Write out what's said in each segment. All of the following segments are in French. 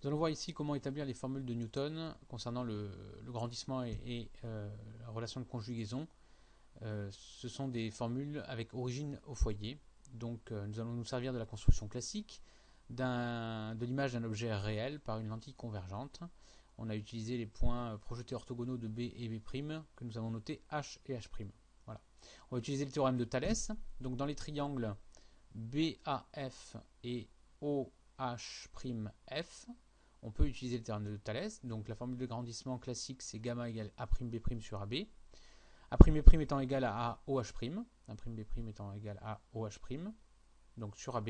Nous allons voir ici comment établir les formules de Newton concernant le, grandissement et, euh, la relation de conjugaison. Euh, ce sont des formules avec origine au foyer. Donc euh, nous allons nous servir de la construction classique de l'image d'un objet réel par une lentille convergente. On a utilisé les points projetés orthogonaux de B et B' que nous avons notés H et H'. On va utiliser le théorème de Thalès. Donc dans les triangles BAF et OH'F, on peut utiliser le théorème de Thalès. Donc la formule de grandissement classique, c'est gamma égale A'B' sur AB. A'B' étant égal à OH', A'B' étant égal à OH', donc sur AB.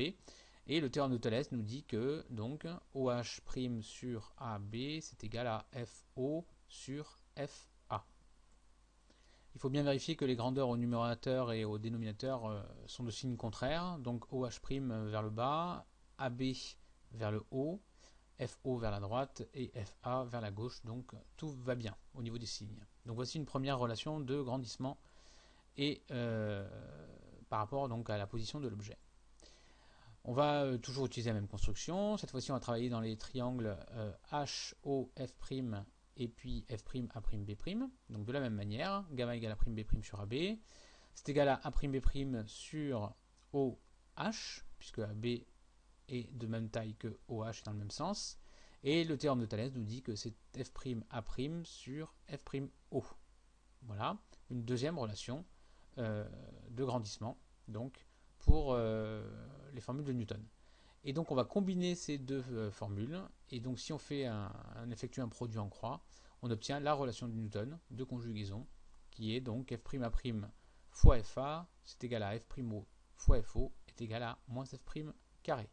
Et le théorème de Thalès nous dit que donc OH' sur AB, c'est égal à FO sur FA. Il faut bien vérifier que les grandeurs au numérateur et au dénominateur euh, sont de signes contraires. Donc OH' vers le bas, AB vers le haut, FO vers la droite et FA vers la gauche. Donc tout va bien au niveau des signes. Donc voici une première relation de grandissement et euh, par rapport donc à la position de l'objet. On va euh, toujours utiliser la même construction. Cette fois-ci, on va travailler dans les triangles euh, H, F' et puis F' A', B'. Donc de la même manière, gamma égale A' B' sur AB. C'est égal à A' B' sur OH, puisque AB est de même taille que OH dans le même sens. Et le théorème de Thalès nous dit que c'est F'A' sur F'O. Voilà, une deuxième relation euh, de grandissement donc pour euh, les formules de Newton. Et donc on va combiner ces deux euh, formules. Et donc si on fait un, effectue un produit en croix, on obtient la relation de Newton de conjugaison qui est donc F'A' fois FA, c'est égal à F'O fois FO est égal à moins F' carré.